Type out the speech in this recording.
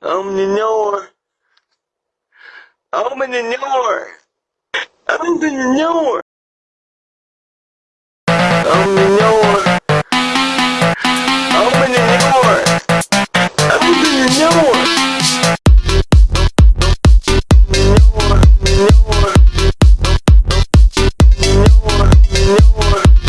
I'm the door. in the door. in the door. in the door. Open the in the door.